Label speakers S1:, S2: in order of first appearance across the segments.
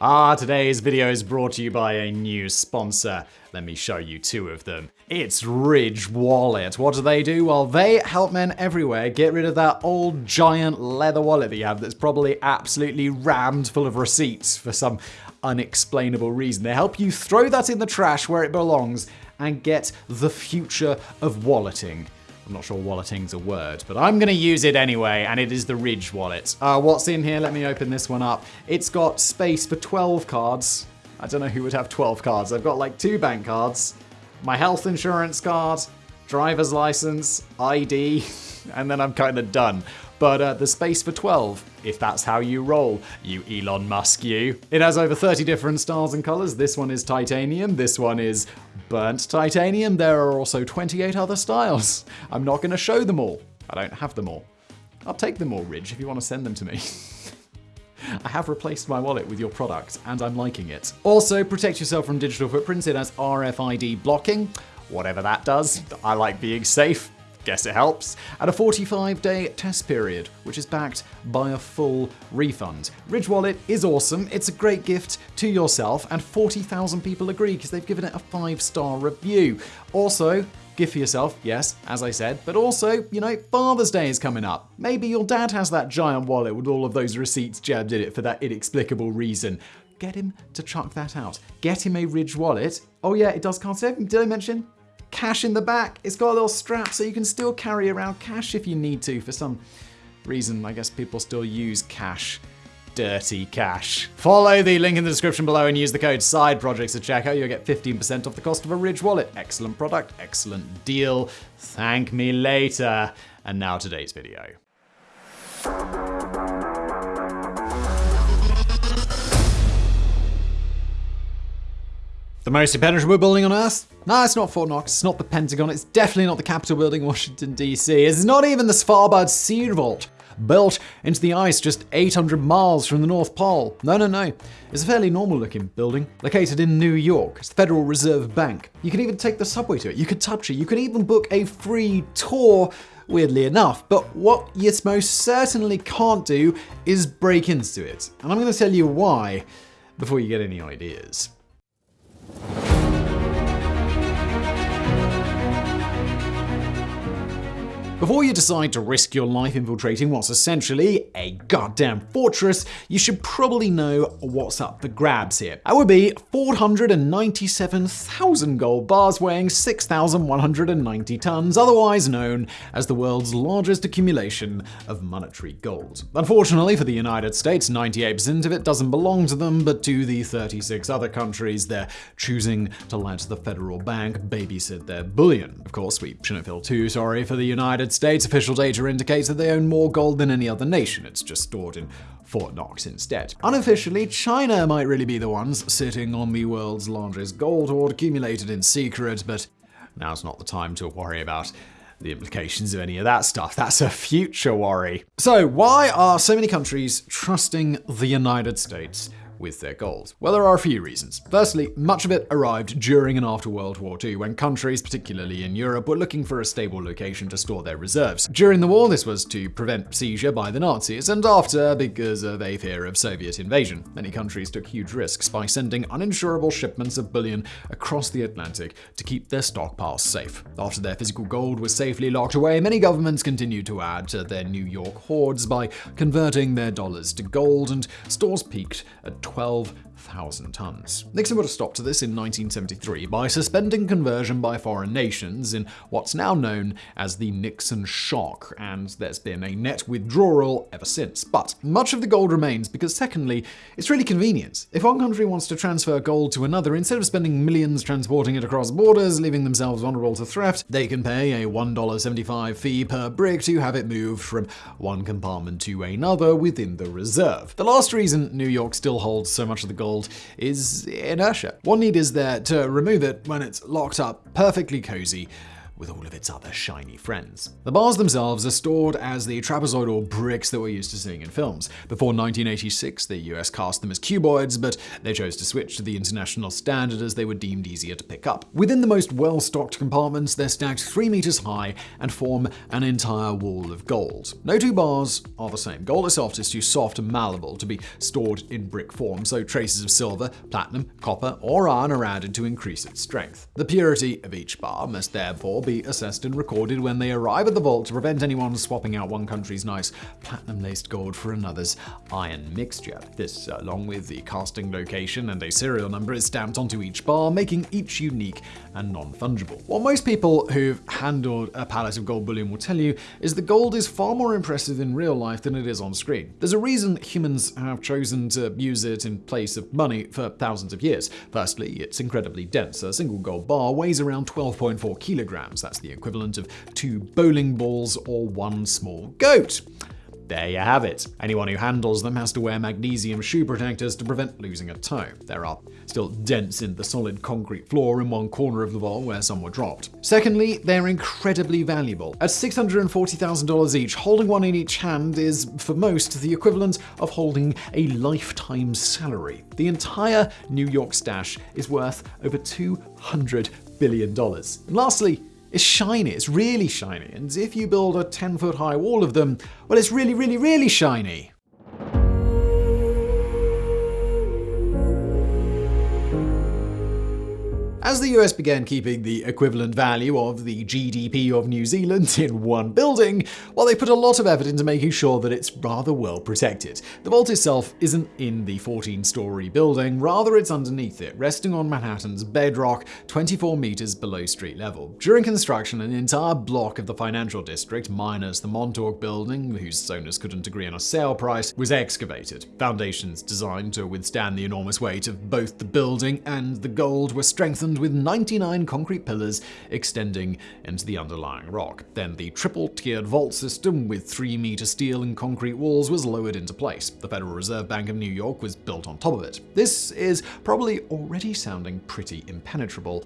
S1: Ah, today's video is brought to you by a new sponsor. Let me show you two of them. It's Ridge Wallet. What do they do? Well, they help men everywhere get rid of that old giant leather wallet that you have that's probably absolutely rammed full of receipts for some unexplainable reason. They help you throw that in the trash where it belongs and get the future of walleting. I'm not sure walleting's a word, but I'm going to use it anyway, and it is the Ridge wallet. Uh, what's in here? Let me open this one up. It's got space for 12 cards. I don't know who would have 12 cards. I've got like two bank cards, my health insurance card, driver's license, ID, and then I'm kind of done. But uh, the space for 12, if that's how you roll, you Elon Musk, you. It has over 30 different styles and colors. This one is titanium, this one is burnt titanium. There are also 28 other styles. I'm not going to show them all. I don't have them all. I'll take them all, Ridge, if you want to send them to me. I have replaced my wallet with your product, and I'm liking it. Also, protect yourself from digital footprints. It has RFID blocking, whatever that does. I like being safe. Guess it helps. And a 45 day test period, which is backed by a full refund. Ridge Wallet is awesome. It's a great gift to yourself, and 40,000 people agree because they've given it a five star review. Also, gift for yourself, yes, as I said, but also, you know, Father's Day is coming up. Maybe your dad has that giant wallet with all of those receipts jammed in it for that inexplicable reason. Get him to chuck that out. Get him a Ridge wallet. Oh yeah, it does saving. Did I mention? Cash in the back. It's got a little strap so you can still carry around cash if you need to. For some reason, I guess people still use cash dirty cash. Follow the link in the description below and use the code SIDE PROJECTS at checkout. You'll get 15% off the cost of a Ridge wallet. Excellent product, excellent deal. Thank me later. And now today's video. The most impenetrable building on Earth? No, it's not Fort Knox, it's not the Pentagon, it's definitely not the Capitol building in Washington, D.C. It's not even the Svalbard Seed Vault built into the ice just 800 miles from the North Pole. No, no, no. It's a fairly normal looking building, located in New York. It's the Federal Reserve Bank. You can even take the subway to it, you could touch it, you could even book a free tour weirdly enough. But what you most certainly can't do is break into it. And I'm going to tell you why before you get any ideas. Before you decide to risk your life infiltrating what's essentially a goddamn fortress, you should probably know what's up for grabs here. That would be 497,000 gold bars weighing 6,190 tons, otherwise known as the world's largest accumulation of monetary gold. Unfortunately for the United States, 98% of it doesn't belong to them, but to the 36 other countries they're choosing to let the federal bank babysit their bullion. Of course, we shouldn't feel too sorry for the United United States, official data indicates that they own more gold than any other nation. It's just stored in Fort Knox instead. Unofficially, China might really be the ones sitting on the world's largest gold hoard accumulated in secret, but now's not the time to worry about the implications of any of that stuff. That's a future worry. So, why are so many countries trusting the United States with their gold? Well, there are a few reasons. Firstly, much of it arrived during and after World War II, when countries, particularly in Europe, were looking for a stable location to store their reserves. During the war, this was to prevent seizure by the Nazis, and after, because of a fear of Soviet invasion. Many countries took huge risks by sending uninsurable shipments of bullion across the Atlantic to keep their stockpiles safe. After their physical gold was safely locked away, many governments continued to add to their New York hoards by converting their dollars to gold, and stores peaked at 12 12,000 tons. Nixon put a stop to this in 1973 by suspending conversion by foreign nations in what's now known as the Nixon shock, and there's been a net withdrawal ever since. But much of the gold remains because, secondly, it's really convenient. If one country wants to transfer gold to another, instead of spending millions transporting it across borders, leaving themselves vulnerable to theft, they can pay a $1.75 fee per brick to have it moved from one compartment to another within the reserve. The last reason New York still holds so much of the gold is inertia. One need is there to remove it when it's locked up perfectly cozy with all of its other shiny friends. The bars themselves are stored as the trapezoidal bricks that we're used to seeing in films. Before 1986, the US cast them as cuboids, but they chose to switch to the international standard as they were deemed easier to pick up. Within the most well-stocked compartments, they're stacked 3 meters high and form an entire wall of gold. No two bars are the same. Gold itself is too soft and malleable to be stored in brick form, so traces of silver, platinum, copper, or iron are added to increase its strength. The purity of each bar must therefore be assessed and recorded when they arrive at the vault to prevent anyone swapping out one country's nice platinum-laced gold for another's iron mixture. This, uh, along with the casting location and a serial number, is stamped onto each bar, making each unique and non-fungible. What most people who've handled a pallet of gold bullion will tell you is that gold is far more impressive in real life than it is on screen. There's a reason humans have chosen to use it in place of money for thousands of years. Firstly, it's incredibly dense. A single gold bar weighs around 12.4 kilograms. That's the equivalent of two bowling balls or one small goat. There you have it. Anyone who handles them has to wear magnesium shoe protectors to prevent losing a toe. There are still dents in the solid concrete floor in one corner of the vault where some were dropped. Secondly, they're incredibly valuable. At $640,000 each, holding one in each hand is, for most, the equivalent of holding a lifetime salary. The entire New York stash is worth over $200 billion. And lastly, it's shiny, it's really shiny, and if you build a 10 foot high wall of them, well, it's really, really, really shiny. As the US began keeping the equivalent value of the GDP of New Zealand in one building, well, they put a lot of effort into making sure that it's rather well protected. The vault itself isn't in the 14 story building, rather, it's underneath it, resting on Manhattan's bedrock 24 meters below street level. During construction, an entire block of the financial district, minus the Montauk building, whose owners couldn't agree on a sale price, was excavated. Foundations designed to withstand the enormous weight of both the building and the gold were strengthened with 99 concrete pillars extending into the underlying rock. Then the triple-tiered vault system with 3-meter steel and concrete walls was lowered into place. The Federal Reserve Bank of New York was built on top of it. This is probably already sounding pretty impenetrable,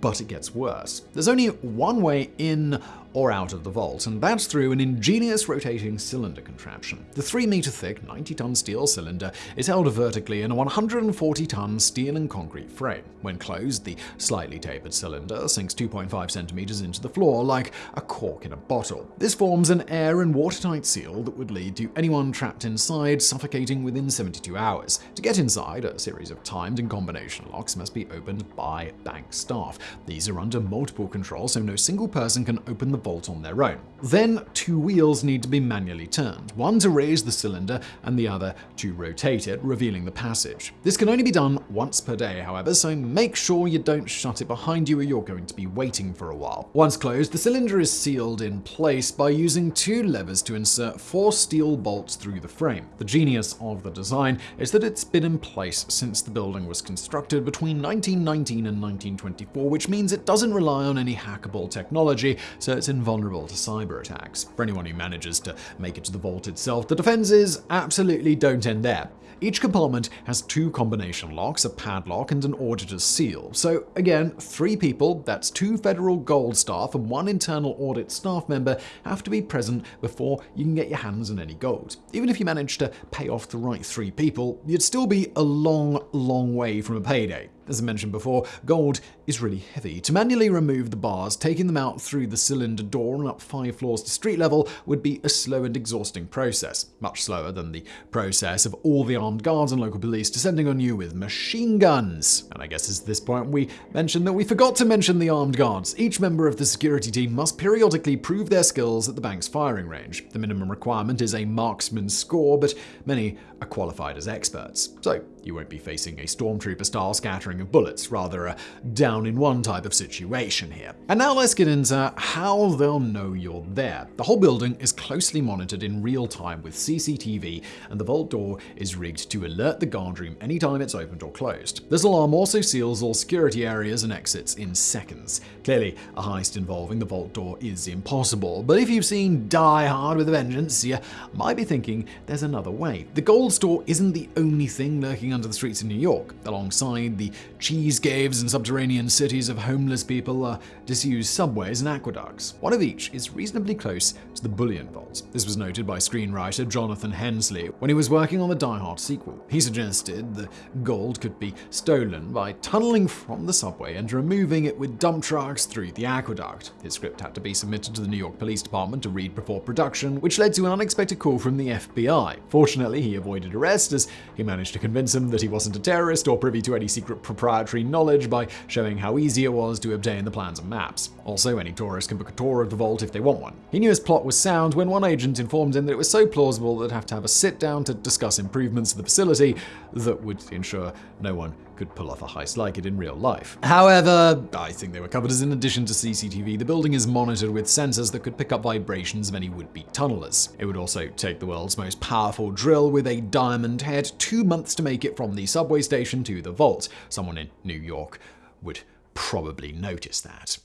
S1: but it gets worse. There's only one way in or out of the vault, and that's through an ingenious rotating cylinder contraption. The 3 meter thick, 90 ton steel cylinder is held vertically in a 140 ton steel and concrete frame. When closed, the slightly tapered cylinder sinks 2.5 centimeters into the floor like a cork in a bottle. This forms an air and watertight seal that would lead to anyone trapped inside suffocating within 72 hours. To get inside, a series of timed and combination locks must be opened by bank staff. These are under multiple control, so no single person can open the vault on their own. Then two wheels need to be manually turned, one to raise the cylinder and the other to rotate it, revealing the passage. This can only be done once per day, however, so make sure you don't shut it behind you or you're going to be waiting for a while. Once closed, the cylinder is sealed in place by using two levers to insert four steel bolts through the frame. The genius of the design is that it's been in place since the building was constructed between 1919 and 1924, which means it doesn't rely on any hackable technology, so it's invulnerable to cyber attacks. For anyone who manages to make it to the vault itself, the defenses absolutely don't end there. Each compartment has two combination locks, a padlock, and an auditor's seal. So again, three people, that's two federal gold staff and one internal audit staff member, have to be present before you can get your hands on any gold. Even if you manage to pay off the right three people, you'd still be a long, long way from a payday. As I mentioned before, gold is really heavy. To manually remove the bars, taking them out through the cylinder door and up five floors to street level would be a slow and exhausting process, much slower than the process of all the armed guards and local police descending on you with machine guns. And I guess it's this point we mentioned that we forgot to mention the armed guards. Each member of the security team must periodically prove their skills at the bank's firing range. The minimum requirement is a marksman score, but many are qualified as experts. So you won't be facing a stormtrooper-style scattering of bullets, rather a down-in-one type of situation here. And now let's get into how they'll know you're there. The whole building is closely monitored in real time with CCTV, and the vault door is rigged to alert the guard room anytime it's opened or closed. This alarm also seals all security areas and exits in seconds. Clearly, a heist involving the vault door is impossible, but if you've seen Die Hard with a Vengeance, you might be thinking there's another way. The gold store isn't the only thing lurking under the streets of New York. Alongside the cheese caves and subterranean cities of homeless people are disused subways and aqueducts. One of each is reasonably close to the Bullion Vault. This was noted by screenwriter Jonathan Hensleigh when he was working on the Die Hard sequel. He suggested the gold could be stolen by tunneling from the subway and removing it with dump trucks through the aqueduct. His script had to be submitted to the New York Police Department to read before production, which led to an unexpected call from the FBI. Fortunately, he avoided arrest as he managed to convince him that he wasn't a terrorist or privy to any secret proprietary knowledge by showing how easy it was to obtain the plans and maps. Also, any tourist can book a tour of the vault if they want one. He knew his plot was sound when one agent informed him that it was so plausible that they'd have to have a sit down to discuss improvements to the facility that would ensure no one could pull off a heist like it in real life. However, I think they were covered as in addition to CCTV, the building is monitored with sensors that could pick up vibrations of any would-be tunnelers. It would also take the world's most powerful drill with a diamond head two months to make it from the subway station to the vault. Someone in New York would probably notice that.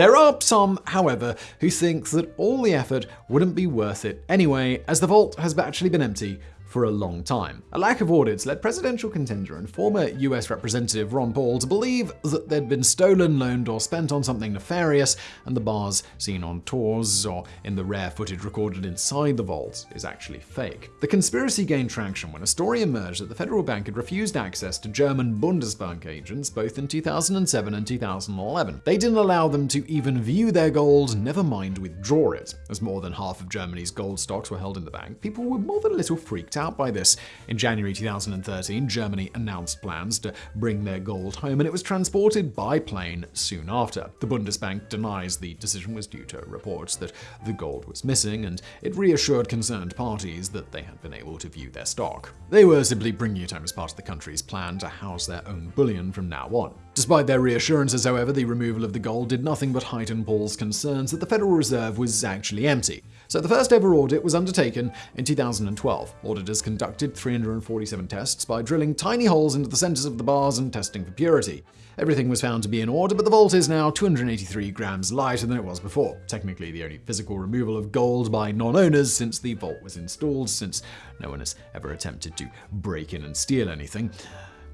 S1: There are some, however, who think that all the effort wouldn't be worth it anyway, as the vault has actually been empty for a long time. A lack of audits led presidential contender and former US Representative Ron Paul to believe that they'd been stolen, loaned, or spent on something nefarious, and the bars seen on tours or in the rare footage recorded inside the vault is actually fake. The conspiracy gained traction when a story emerged that the federal bank had refused access to German Bundesbank agents both in 2007 and 2011. They didn't allow them to even view their gold, never mind withdraw it. As more than half of Germany's gold stocks were held in the bank, people were more than a little freaked out by this. In January 2013, Germany announced plans to bring their gold home, and it was transported by plane soon after. The Bundesbank denies the decision was due to reports that the gold was missing, and it reassured concerned parties that they had been able to view their stock. They were simply bringing it home as part of the country's plan to house their own bullion from now on. Despite their reassurances, however, the removal of the gold did nothing but heighten Paul's concerns that the Federal Reserve was actually empty. So the first ever audit was undertaken in 2012. Auditors conducted 347 tests by drilling tiny holes into the centers of the bars and testing for purity. Everything was found to be in order, but the vault is now 283 grams lighter than it was before. Technically, the only physical removal of gold by non-owners since the vault was installed, since no one has ever attempted to break in and steal anything.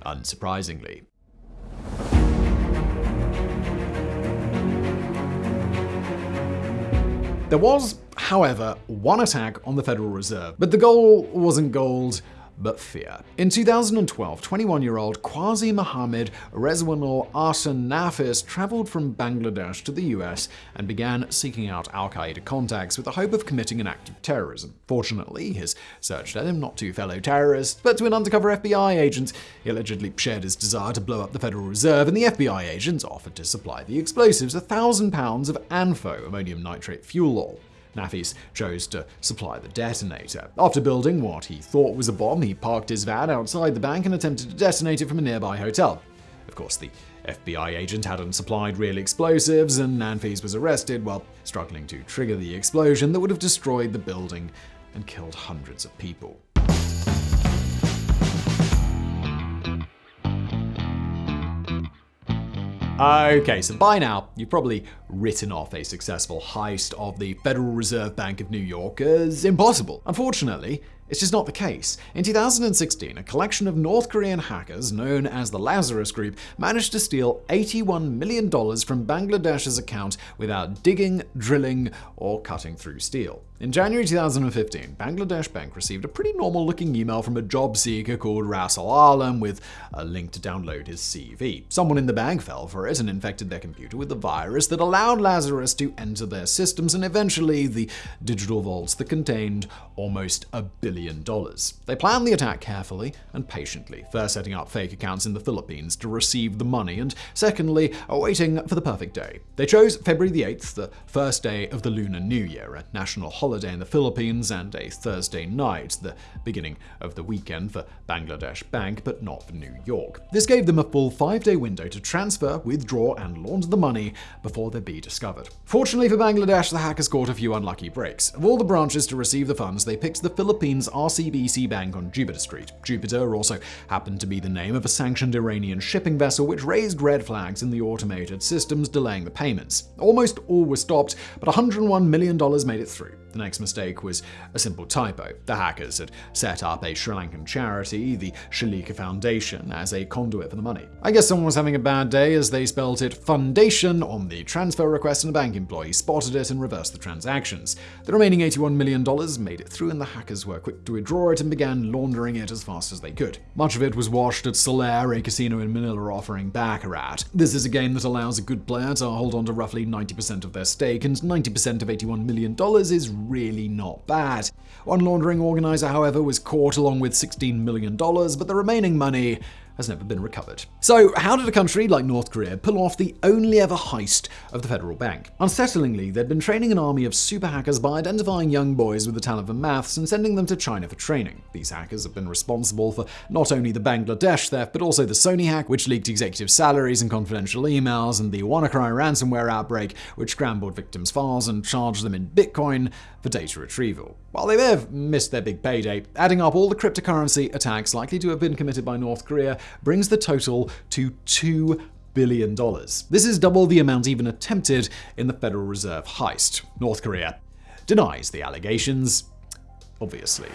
S1: Unsurprisingly. There was, however, one attack on the Federal Reserve, but the goal wasn't gold, but fear. In 2012, 21-year-old Qazi Mohammed Rezwanul Ahsan Nafis traveled from Bangladesh to the US and began seeking out al-Qaeda contacts with the hope of committing an act of terrorism. Fortunately, his search led him not to fellow terrorists, but to an undercover FBI agent. He allegedly shared his desire to blow up the Federal Reserve, and the FBI agent offered to supply the explosives, a thousand pounds of ANFO, ammonium nitrate fuel oil. Nafis chose to supply the detonator. After building what he thought was a bomb, he parked his van outside the bank and attempted to detonate it from a nearby hotel. Of course, the FBI agent hadn't supplied real explosives, and Nafis was arrested while struggling to trigger the explosion that would have destroyed the building and killed hundreds of people. Okay, so by now, you've probably written off a successful heist of the Federal Reserve Bank of New York as impossible. Unfortunately, it's just not the case. In 2016, a collection of North Korean hackers known as the Lazarus Group managed to steal $81 million from Bangladesh's account without digging, drilling, or cutting through steel. In January 2015, Bangladesh Bank received a pretty normal looking email from a job seeker called Rasul Alam with a link to download his CV. Someone in the bank fell for it and infected their computer with a virus that allowed Lazarus to enter their systems and eventually the digital vaults that contained almost a billion dollars. They planned the attack carefully and patiently, first setting up fake accounts in the Philippines to receive the money, and secondly, waiting for the perfect day. They chose February the 8th, the first day of the Lunar New Year, a national holiday holiday in the Philippines and a Thursday night, the beginning of the weekend for Bangladesh Bank, but not for New York. This gave them a full five-day window to transfer, withdraw, and launder the money before they'd be discovered. Fortunately for Bangladesh, the hackers caught a few unlucky breaks. Of all the branches to receive the funds, they picked the Philippines RCBC Bank on Jupiter Street. Jupiter also happened to be the name of a sanctioned Iranian shipping vessel which raised red flags in the automated systems delaying the payments. Almost all were stopped, but $101 million made it through. The next mistake was a simple typo. The hackers had set up a Sri Lankan charity, the Shalika Foundation, as a conduit for the money. I guess someone was having a bad day as they spelled it Fandation on the transfer request and a bank employee spotted it and reversed the transactions. The remaining $81 million made it through and the hackers were quick to withdraw it and began laundering it as fast as they could. Much of it was washed at Solaire, a casino in Manila offering Baccarat. This is a game that allows a good player to hold on to roughly 90% of their stake, and 90% of $81 million is really not bad. One laundering organizer, however, was caught along with $16 million, but the remaining money has never been recovered. So, how did a country like North Korea pull off the only ever heist of the federal bank? Unsettlingly, they'd been training an army of super hackers by identifying young boys with the talent for maths and sending them to China for training. These hackers have been responsible for not only the Bangladesh theft, but also the Sony hack, which leaked executive salaries and confidential emails, and the WannaCry ransomware outbreak, which scrambled victims' files and charged them in Bitcoin for data retrieval. While they may have missed their big payday, adding up all the cryptocurrency attacks likely to have been committed by North Korea brings the total to $2 billion. This is double the amount even attempted in the Federal Reserve heist. North Korea denies the allegations, obviously.